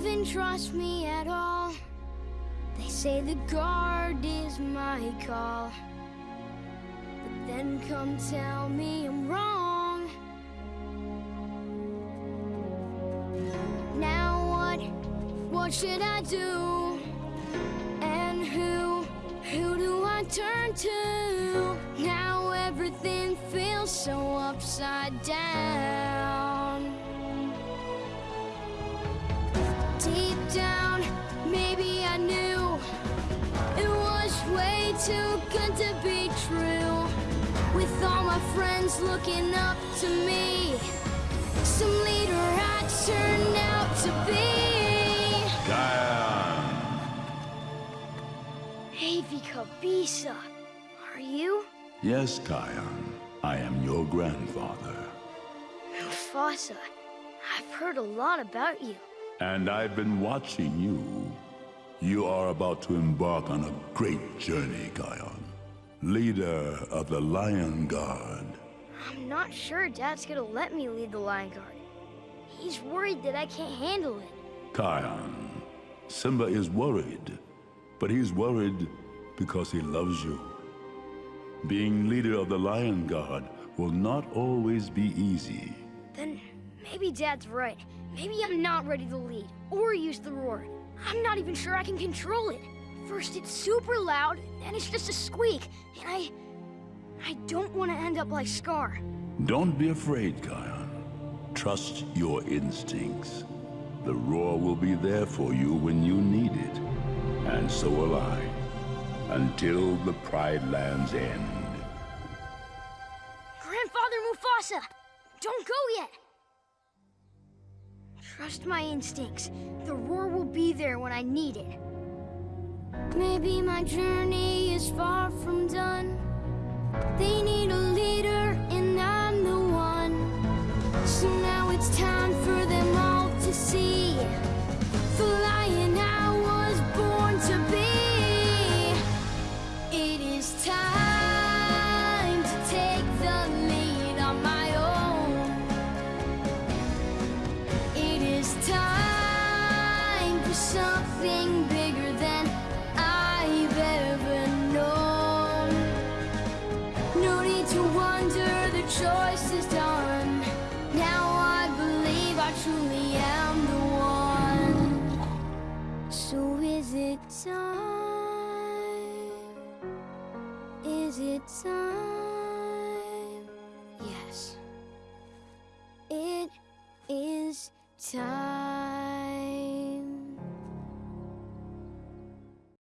even trust me at all. They say the guard is my call. But then come tell me I'm wrong. Now what? What should I do? And who? Who do I turn to? Now everything feels so upside down. Down, maybe I knew it was way too good to be true. With all my friends looking up to me, some leader I turned out to be. Kion! Hey, Bisa, are you? Yes, Kion. I am your grandfather. Mufasa, I've heard a lot about you. And I've been watching you. You are about to embark on a great journey, Kion. Leader of the Lion Guard. I'm not sure Dad's gonna let me lead the Lion Guard. He's worried that I can't handle it. Kion, Simba is worried, but he's worried because he loves you. Being leader of the Lion Guard will not always be easy. Then maybe Dad's right. Maybe I'm not ready to lead or use the roar. I'm not even sure I can control it. First it's super loud, then it's just a squeak, and I... I don't want to end up like Scar. Don't be afraid, Kion. Trust your instincts. The roar will be there for you when you need it. And so will I. Until the Pride Lands end. Grandfather Mufasa! Don't go yet! Trust my instincts. The roar will be there when I need it. Maybe my journey is far from done. They something bigger than I've ever known. No need to wonder, the choice is done. Now I believe I truly am the one. So is it time? Is it time? Yes. It is time.